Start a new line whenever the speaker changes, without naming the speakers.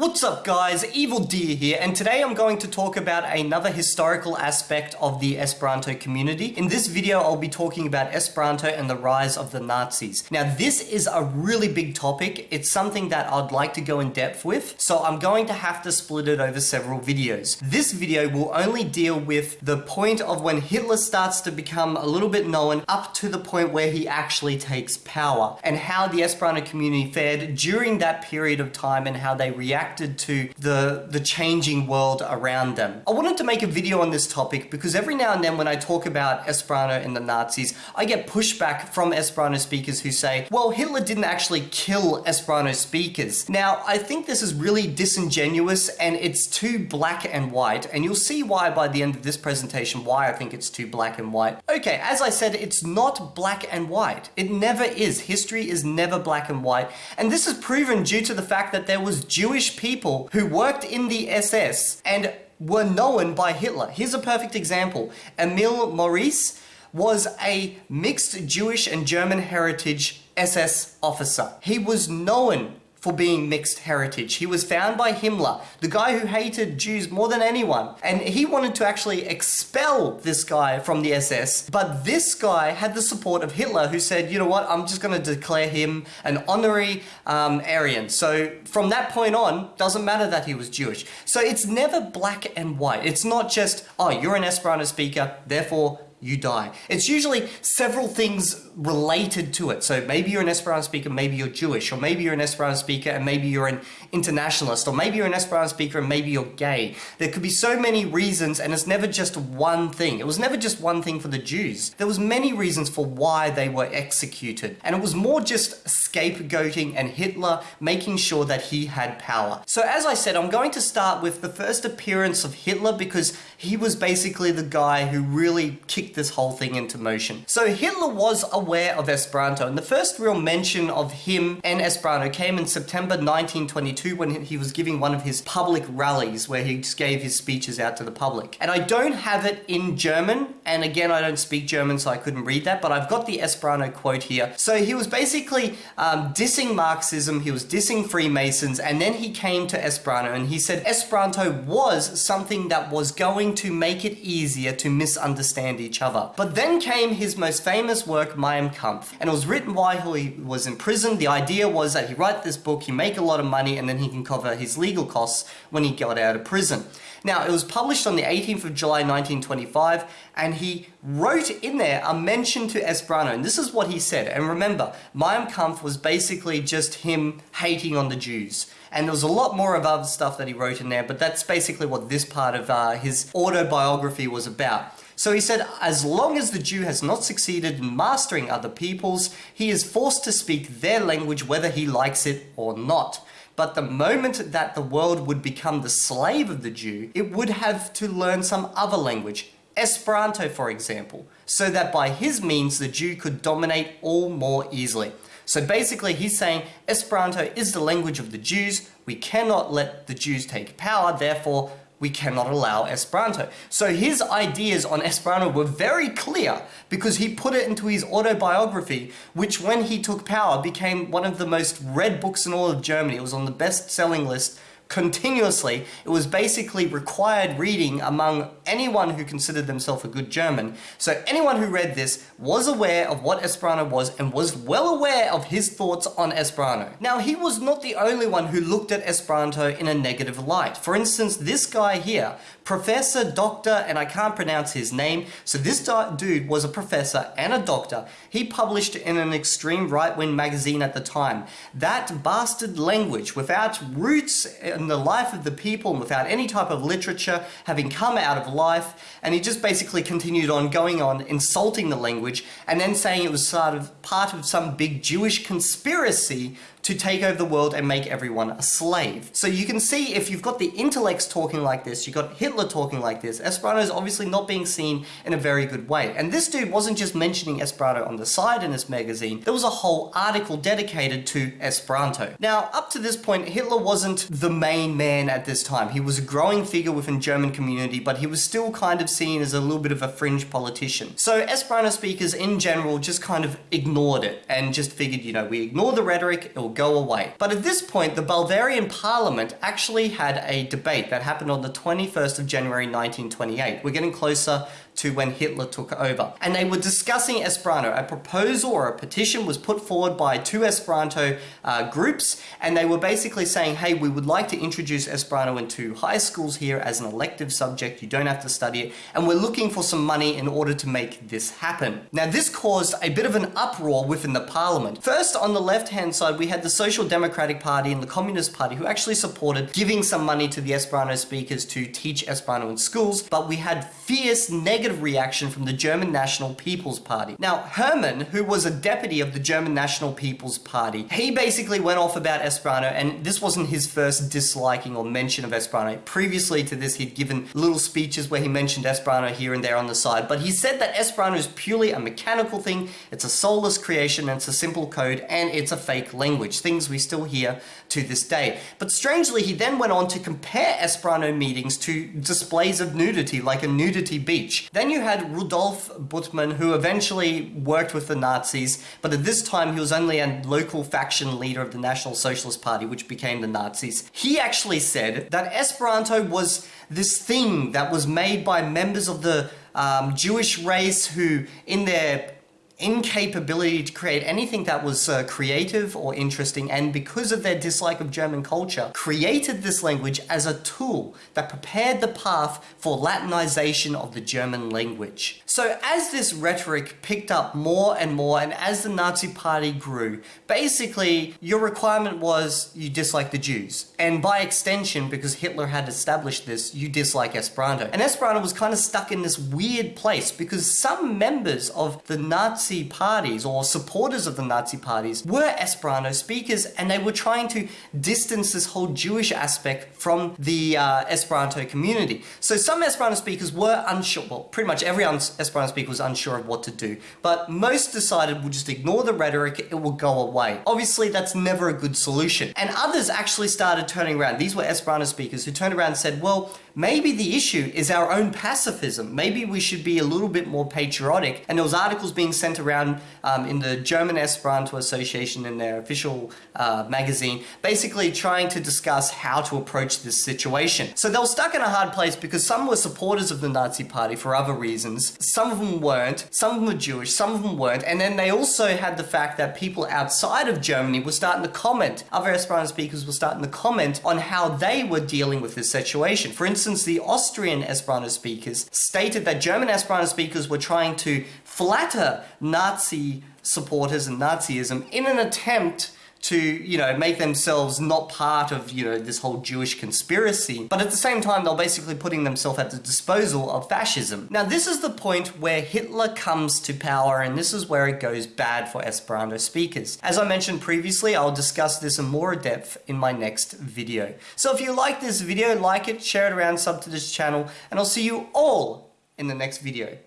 What's up guys, Evildea here, and today I'm going to talk about another historical aspect of the Esperanto community. In this video, I'll be talking about Esperanto and the rise of the Nazis. Now, this is a really big topic. It's something that I'd like to go in depth with, so I'm going to have to split it over several videos. This video will only deal with the point of when Hitler starts to become a little bit known up to the point where he actually takes power, and how the Esperanto community fared during that period of time and how they reacted to the, the changing world around them. I wanted to make a video on this topic because every now and then when I talk about Esperanto and the Nazis, I get pushback from Esperanto speakers who say, well, Hitler didn't actually kill Esperanto speakers. Now, I think this is really disingenuous and it's too black and white, and you'll see why by the end of this presentation, why I think it's too black and white. Okay, as I said, it's not black and white. It never is. History is never black and white, and this is proven due to the fact that there was Jewish people who worked in the SS and were known by Hitler. Here's a perfect example. Emil Maurice was a mixed Jewish and German heritage SS officer. He was known for being mixed heritage. He was found by Himmler, the guy who hated Jews more than anyone. And he wanted to actually expel this guy from the SS. But this guy had the support of Hitler who said, you know what, I'm just going to declare him an honorary um, Aryan. So from that point on, doesn't matter that he was Jewish. So it's never black and white. It's not just, oh, you're an Esperanto speaker, therefore you die. It's usually several things related to it. So maybe you're an Esperanto speaker, maybe you're Jewish, or maybe you're an Esperanto speaker and maybe you're an internationalist, or maybe you're an Esperanto speaker and maybe you're gay. There could be so many reasons and it's never just one thing. It was never just one thing for the Jews. There was many reasons for why they were executed. And it was more just scapegoating and Hitler making sure that he had power. So as I said, I'm going to start with the first appearance of Hitler because he was basically the guy who really kicked this whole thing into motion. So Hitler was aware of Esperanto, and the first real mention of him and Esperanto came in September 1922 when he was giving one of his public rallies where he just gave his speeches out to the public. And I don't have it in German, and again, I don't speak German, so I couldn't read that, but I've got the Esperanto quote here. So he was basically um, dissing Marxism, he was dissing Freemasons, and then he came to Esperanto and he said Esperanto was something that was going to make it easier to misunderstand each other. But then came his most famous work, Mein Kampf, and it was written while he was in prison. The idea was that he write this book, he make a lot of money, and then he can cover his legal costs when he got out of prison. Now, it was published on the 18th of July 1925, and he wrote in there a mention to Esperanto, and this is what he said. And remember, Mein Kampf was basically just him hating on the Jews. And there was a lot more of other stuff that he wrote in there, but that's basically what this part of uh, his autobiography was about. So he said, as long as the Jew has not succeeded in mastering other peoples, he is forced to speak their language whether he likes it or not. But the moment that the world would become the slave of the Jew, it would have to learn some other language, Esperanto for example, so that by his means the Jew could dominate all more easily. So basically he's saying Esperanto is the language of the Jews, we cannot let the Jews take power, therefore we cannot allow Esperanto. So his ideas on Esperanto were very clear because he put it into his autobiography, which when he took power became one of the most read books in all of Germany. It was on the best-selling list continuously. It was basically required reading among anyone who considered themselves a good German. So anyone who read this was aware of what Esperanto was and was well aware of his thoughts on Esperanto. Now he was not the only one who looked at Esperanto in a negative light. For instance, this guy here, Professor Doctor, and I can't pronounce his name, so this dude was a professor and a doctor. He published in an extreme right-wing magazine at the time. That bastard language, without roots uh, in the life of the people, and without any type of literature, having come out of life, and he just basically continued on going on, insulting the language, and then saying it was sort of part of some big Jewish conspiracy to take over the world and make everyone a slave. So you can see if you've got the intellects talking like this, you've got Hitler talking like this, Esperanto is obviously not being seen in a very good way. And this dude wasn't just mentioning Esperanto on the side in this magazine, there was a whole article dedicated to Esperanto. Now, up to this point, Hitler wasn't the main man at this time. He was a growing figure within German community, but he was still kind of seen as a little bit of a fringe politician. So Esperanto speakers in general just kind of ignored it and just figured, you know, we ignore the rhetoric, it'll go away. But at this point, the Bavarian parliament actually had a debate that happened on the 21st of January 1928. We're getting closer to when Hitler took over. And they were discussing Esperanto. A proposal or a petition was put forward by two Esperanto uh, groups, and they were basically saying, hey, we would like to introduce Esperanto into high schools here as an elective subject. You don't have to study it. And we're looking for some money in order to make this happen. Now, this caused a bit of an uproar within the parliament. First, on the left-hand side, we had the Social Democratic Party and the Communist Party who actually supported giving some money to the Esperanto speakers to teach Esperanto in schools, but we had fierce negative negative reaction from the German National People's Party. Now, Hermann, who was a deputy of the German National People's Party, he basically went off about Esperanto, and this wasn't his first disliking or mention of Esperanto. Previously to this, he'd given little speeches where he mentioned Esperanto here and there on the side, but he said that Esperanto is purely a mechanical thing, it's a soulless creation, it's a simple code, and it's a fake language, things we still hear to this day. But strangely, he then went on to compare Esperanto meetings to displays of nudity, like a nudity beach. Then you had Rudolf Buttmann, who eventually worked with the Nazis, but at this time he was only a local faction leader of the National Socialist Party, which became the Nazis. He actually said that Esperanto was this thing that was made by members of the um, Jewish race who, in their incapability to create anything that was uh, creative or interesting and because of their dislike of German culture created this language as a tool that prepared the path for Latinization of the German language. So as this rhetoric picked up more and more and as the Nazi party grew, basically your requirement was you dislike the Jews. And by extension, because Hitler had established this, you dislike Esperanto. And Esperanto was kind of stuck in this weird place because some members of the Nazi Nazi parties or supporters of the Nazi parties were Esperanto speakers and they were trying to distance this whole Jewish aspect from the uh, Esperanto community. So some Esperanto speakers were unsure, well pretty much every Esperanto speaker was unsure of what to do, but most decided we'll just ignore the rhetoric, it will go away. Obviously that's never a good solution. And others actually started turning around. These were Esperanto speakers who turned around and said, well, maybe the issue is our own pacifism. Maybe we should be a little bit more patriotic. And there was articles being sent around um, in the German Esperanto Association in their official uh, magazine, basically trying to discuss how to approach this situation. So they were stuck in a hard place because some were supporters of the Nazi party for other reasons. Some of them weren't. Some of them were Jewish. Some of them weren't. And then they also had the fact that people outside of Germany were starting to comment. Other Esperanto speakers were starting to comment on how they were dealing with this situation. For instance, the Austrian Esperanto speakers stated that German Esperanto speakers were trying to flatter Nazi supporters and Nazism in an attempt to, you know, make themselves not part of, you know, this whole Jewish conspiracy. But at the same time, they're basically putting themselves at the disposal of fascism. Now, this is the point where Hitler comes to power, and this is where it goes bad for Esperanto speakers. As I mentioned previously, I'll discuss this in more depth in my next video. So if you like this video, like it, share it around, sub to this channel, and I'll see you all in the next video.